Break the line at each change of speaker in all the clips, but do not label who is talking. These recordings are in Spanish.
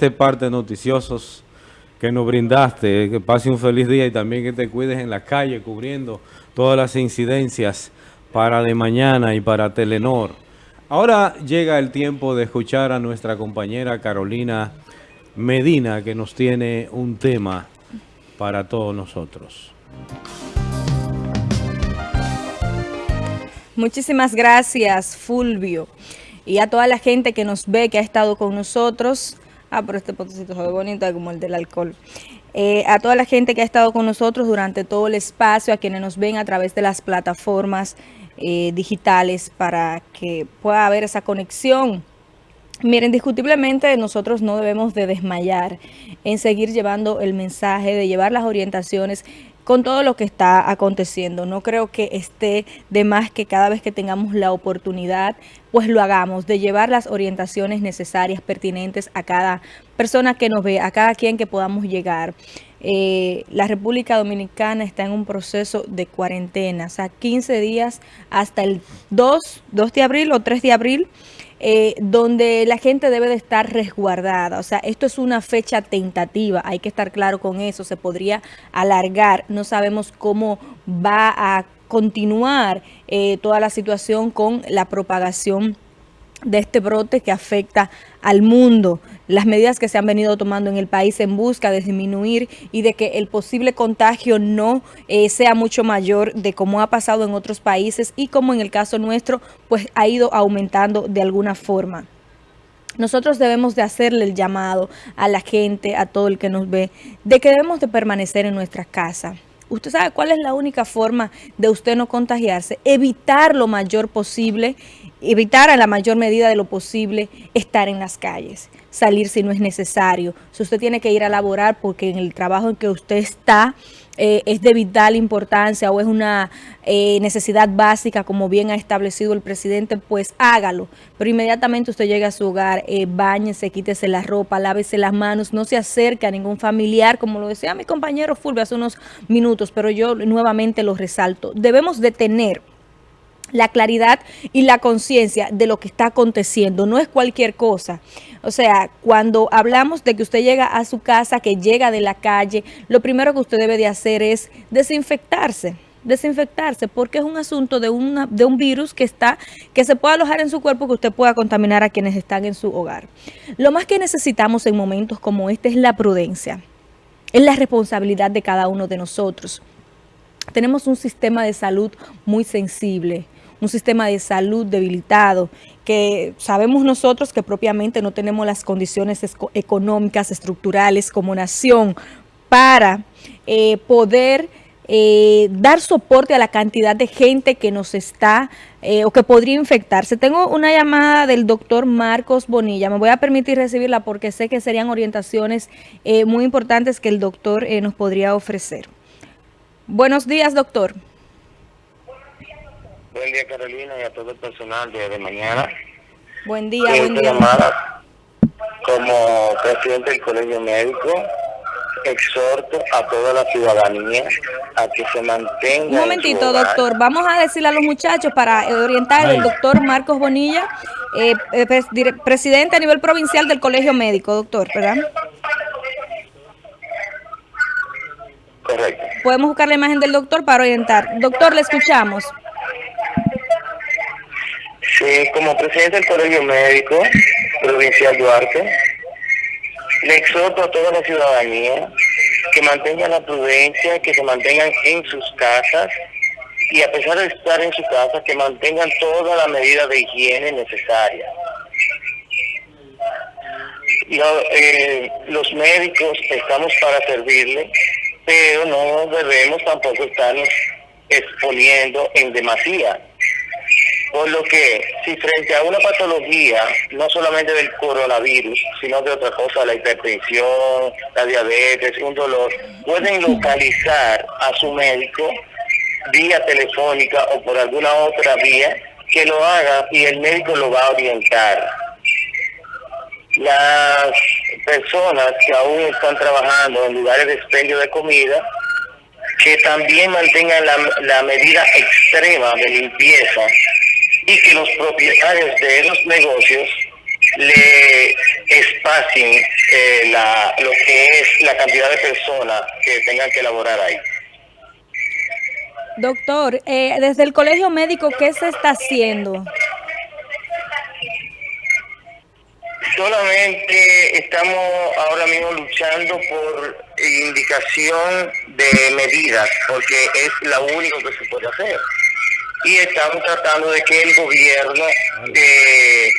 este parte noticiosos que nos brindaste. Que pase un feliz día y también que te cuides en la calle cubriendo todas las incidencias para de mañana y para Telenor. Ahora llega el tiempo de escuchar a nuestra compañera Carolina Medina que nos tiene un tema para todos nosotros.
Muchísimas gracias, Fulvio. Y a toda la gente que nos ve, que ha estado con nosotros. Ah, pero este potecito se ve bonito como el del alcohol. Eh, a toda la gente que ha estado con nosotros durante todo el espacio, a quienes nos ven a través de las plataformas eh, digitales para que pueda haber esa conexión. Miren, indiscutiblemente nosotros no debemos de desmayar en seguir llevando el mensaje, de llevar las orientaciones con todo lo que está aconteciendo. No creo que esté de más que cada vez que tengamos la oportunidad, pues lo hagamos, de llevar las orientaciones necesarias, pertinentes a cada persona que nos ve, a cada quien que podamos llegar. Eh, la República Dominicana está en un proceso de cuarentena, o sea, 15 días hasta el 2, 2 de abril o 3 de abril, eh, donde la gente debe de estar resguardada. O sea, esto es una fecha tentativa, hay que estar claro con eso, se podría alargar, no sabemos cómo va a continuar eh, toda la situación con la propagación de este brote que afecta al mundo, las medidas que se han venido tomando en el país en busca de disminuir y de que el posible contagio no eh, sea mucho mayor de como ha pasado en otros países y como en el caso nuestro, pues ha ido aumentando de alguna forma. Nosotros debemos de hacerle el llamado a la gente, a todo el que nos ve, de que debemos de permanecer en nuestra casa. Usted sabe cuál es la única forma de usted no contagiarse, evitar lo mayor posible evitar a la mayor medida de lo posible estar en las calles, salir si no es necesario. Si usted tiene que ir a laborar porque en el trabajo en que usted está eh, es de vital importancia o es una eh, necesidad básica, como bien ha establecido el presidente, pues hágalo. Pero inmediatamente usted llegue a su hogar, eh, bañese, quítese la ropa, lávese las manos, no se acerque a ningún familiar, como lo decía mi compañero Fulvio hace unos minutos, pero yo nuevamente lo resalto. Debemos de tener la claridad y la conciencia de lo que está aconteciendo, no es cualquier cosa. O sea, cuando hablamos de que usted llega a su casa, que llega de la calle, lo primero que usted debe de hacer es desinfectarse desinfectarse porque es un asunto de, una, de un virus que está que se puede alojar en su cuerpo que usted pueda contaminar a quienes están en su hogar. Lo más que necesitamos en momentos como este es la prudencia, es la responsabilidad de cada uno de nosotros. Tenemos un sistema de salud muy sensible, un sistema de salud debilitado, que sabemos nosotros que propiamente no tenemos las condiciones económicas, estructurales como nación para eh, poder eh, dar soporte a la cantidad de gente que nos está eh, o que podría infectarse. Tengo una llamada del doctor Marcos Bonilla, me voy a permitir recibirla porque sé que serían orientaciones muy importantes que el doctor nos podría ofrecer. Buenos días, doctor.
Buen día, Carolina, y a todo el personal de, mañana.
Buen día, buen día.
como presidente del Colegio Médico, exhorto a toda la ciudadanía a que se mantenga.
Un momentito, doctor. Vamos a decirle a los muchachos para orientar al doctor Marcos Bonilla, eh, eh presidente a nivel provincial del Colegio Médico, doctor, ¿verdad?
Correcto.
Podemos buscar la imagen del doctor para orientar. Doctor, le escuchamos.
Como presidente del Colegio Médico Provincial Duarte, le exhorto a toda la ciudadanía que mantengan la prudencia, que se mantengan en sus casas y a pesar de estar en su casa, que mantengan toda la medida de higiene necesaria. Eh, los médicos estamos para servirle, pero no debemos tampoco estarnos exponiendo en demasía por lo que, si frente a una patología, no solamente del coronavirus, sino de otra cosa, la hipertensión, la diabetes, un dolor, pueden localizar a su médico vía telefónica o por alguna otra vía que lo haga y el médico lo va a orientar. Las personas que aún están trabajando en lugares de expendio de comida, que también mantengan la, la medida extrema de limpieza y que los propietarios de esos negocios le espacien eh, la, lo que es la cantidad de personas que tengan que elaborar ahí.
Doctor, eh, desde el colegio médico, ¿qué se está haciendo?
Solamente estamos ahora mismo luchando por indicación de medidas, porque es lo único que se puede hacer. Y estamos tratando de que el gobierno eh,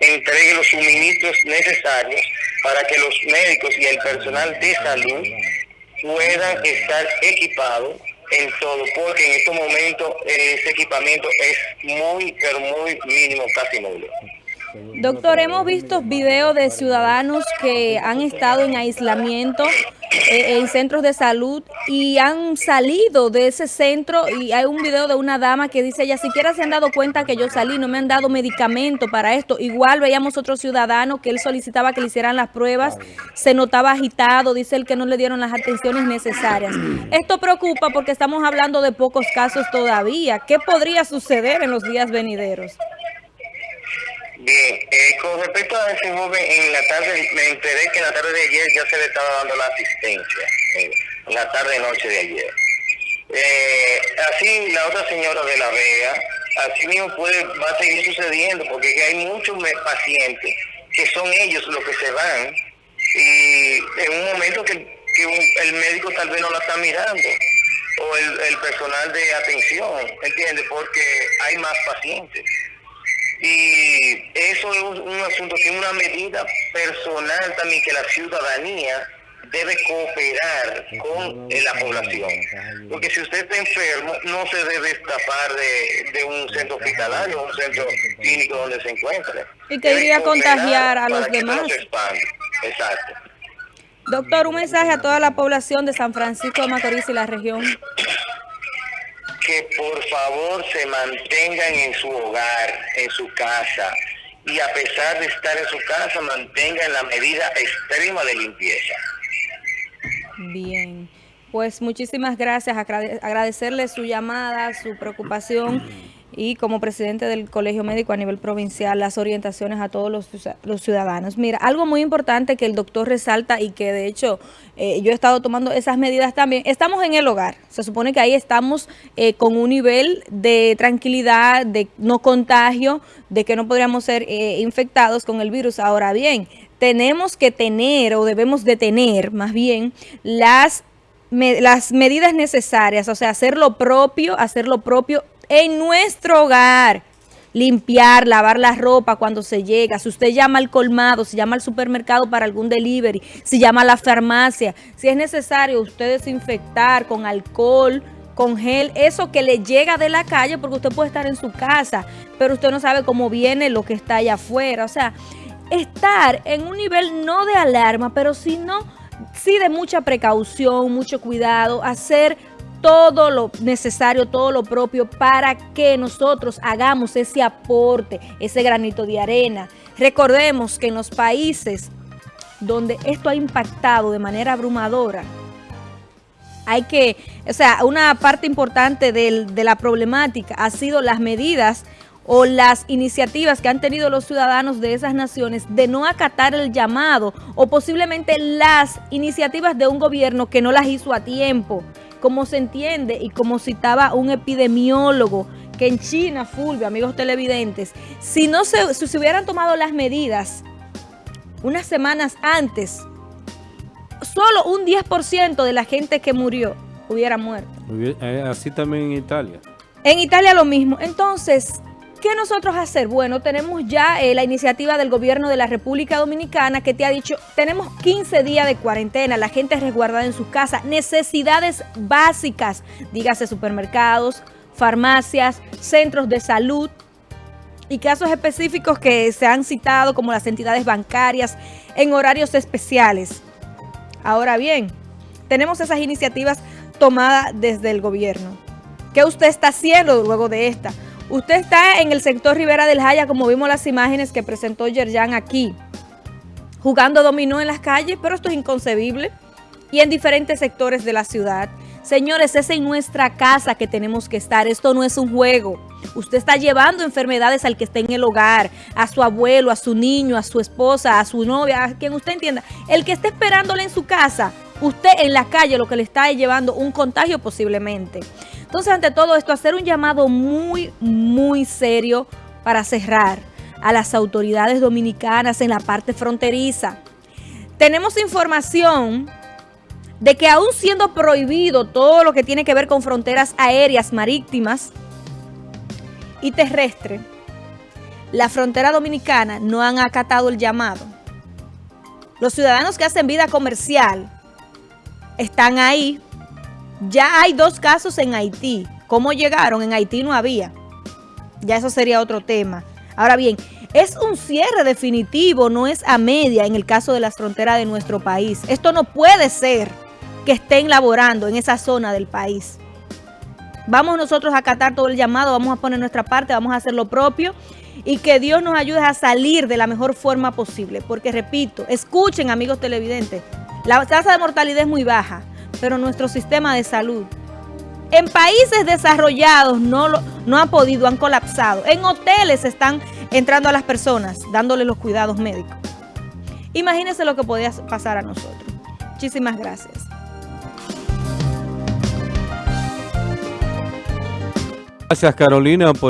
entregue los suministros necesarios para que los médicos y el personal de salud puedan estar equipados en todo, porque en estos momentos ese equipamiento es muy, pero muy mínimo, casi nulo.
Doctor, hemos visto videos de ciudadanos que han estado en aislamiento eh, en centros de salud y han salido de ese centro y hay un video de una dama que dice, ella siquiera se han dado cuenta que yo salí, no me han dado medicamento para esto. Igual veíamos otro ciudadano que él solicitaba que le hicieran las pruebas, se notaba agitado, dice él que no le dieron las atenciones necesarias. Esto preocupa porque estamos hablando de pocos casos todavía. ¿Qué podría suceder en los días venideros?
Bien, eh, con respecto a ese joven, en la tarde me enteré que en la tarde de ayer ya se le estaba dando la asistencia, en la tarde-noche de ayer. Eh, así la otra señora de la Vega, así mismo puede, va a seguir sucediendo, porque hay muchos pacientes que son ellos los que se van y en un momento que, el médico tal vez no la está mirando o el, el personal de atención, ¿entiende? Porque hay más pacientes. Y eso es un, asunto que es una medida personal también que la ciudadanía debe cooperar con la población. Porque si usted está enfermo, no se debe escapar de, un centro hospitalario o un centro clínico donde se encuentre.
Y que iría a contagiar a los demás.
Exacto.
Doctor, un mensaje a toda la población de San Francisco de Macorís y la región
que por favor se mantengan en su hogar, en su casa, y a pesar de estar en su casa, mantengan la medida extrema de limpieza.
Bien, pues muchísimas gracias, agradecerle su llamada, su preocupación y como presidente del Colegio Médico a nivel provincial, las orientaciones a todos los, ciudadanos. Mira, algo muy importante que el doctor resalta y que de hecho eh, yo he estado tomando esas medidas también, estamos en el hogar, se supone que ahí estamos eh, con un nivel de tranquilidad, de no contagio, de que no podríamos ser eh, infectados con el virus. Ahora bien, tenemos que tener o debemos de tener más bien las las medidas necesarias, o sea, hacer lo propio, hacer lo propio en nuestro hogar. Limpiar, lavar la ropa cuando se llega. Si usted llama al colmado, si llama al supermercado para algún delivery, si llama a la farmacia, si es necesario usted desinfectar con alcohol, con gel, eso que le llega de la calle, porque usted puede estar en su casa, pero usted no sabe cómo viene lo que está allá afuera. O sea, estar en un nivel no de alarma, pero sino sí de mucha precaución, mucho cuidado, hacer todo lo necesario, todo lo propio para que nosotros hagamos ese aporte, ese granito de arena. Recordemos que en los países donde esto ha impactado de manera abrumadora, hay que, o sea, una parte importante de la problemática ha sido las medidas o las iniciativas que han tenido los ciudadanos de esas naciones de no acatar el llamado o posiblemente las iniciativas de un gobierno que no las hizo a tiempo como se entiende y como citaba un epidemiólogo, que en China, Fulvio, amigos televidentes, si no se, si se hubieran tomado las medidas unas semanas antes, solo un 10% de la gente que murió hubiera muerto.
Eh, así también en Italia.
En Italia lo mismo. Entonces, ¿Qué nosotros hacer? Bueno, tenemos ya eh, la iniciativa del gobierno de la República Dominicana que te ha dicho, tenemos 15 días de cuarentena, la gente es resguardada en sus casas, necesidades básicas, dígase supermercados, farmacias, centros de salud y casos específicos que se han citado como las entidades bancarias en horarios especiales. Ahora bien, tenemos esas iniciativas tomadas desde el gobierno. ¿Qué usted está haciendo luego de esta? Usted está en el sector Rivera del Jaya, como vimos las imágenes que presentó Yerjan aquí, jugando dominó en las calles, pero esto es inconcebible. Y en diferentes sectores de la ciudad. Señores, es en nuestra casa que tenemos que estar. Esto no es un juego. Usted está llevando enfermedades al que esté en el hogar, a su abuelo, a su niño, a su esposa, a su novia, a quien usted entienda. El que esté esperándole en su casa, usted en la calle lo que le está llevando un contagio posiblemente. Entonces, ante todo esto, hacer un llamado muy, muy serio para cerrar a las autoridades dominicanas en la parte fronteriza. Tenemos información de que aún siendo prohibido todo lo que tiene que ver con fronteras aéreas, marítimas y terrestres, la frontera dominicana no han acatado el llamado. Los ciudadanos que hacen vida comercial están ahí. Ya hay dos casos en Haití. ¿Cómo llegaron? En Haití no había. Ya eso sería otro tema. Ahora bien, es un cierre definitivo, no es a media en el caso de las fronteras de nuestro país. Esto no puede ser que estén laborando en esa zona del país. Vamos nosotros a acatar todo el llamado, vamos a poner nuestra parte, vamos a hacer lo propio y que Dios nos ayude a salir de la mejor forma posible. Porque repito, escuchen amigos televidentes, la tasa de mortalidad es muy baja, pero nuestro sistema de salud en países desarrollados no, lo, no han podido, han colapsado. En hoteles están entrando a las personas, dándoles los cuidados médicos. Imagínense lo que podía pasar a nosotros. Muchísimas gracias.
Gracias Carolina por